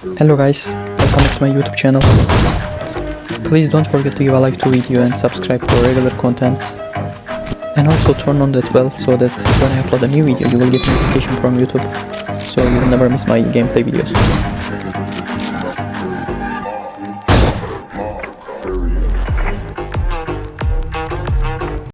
Hello guys, welcome back to my YouTube channel. Please don't forget to give a like to video and subscribe for regular contents. And also turn on that bell so that when I upload a new video you will get notification from YouTube so you will never miss my gameplay videos.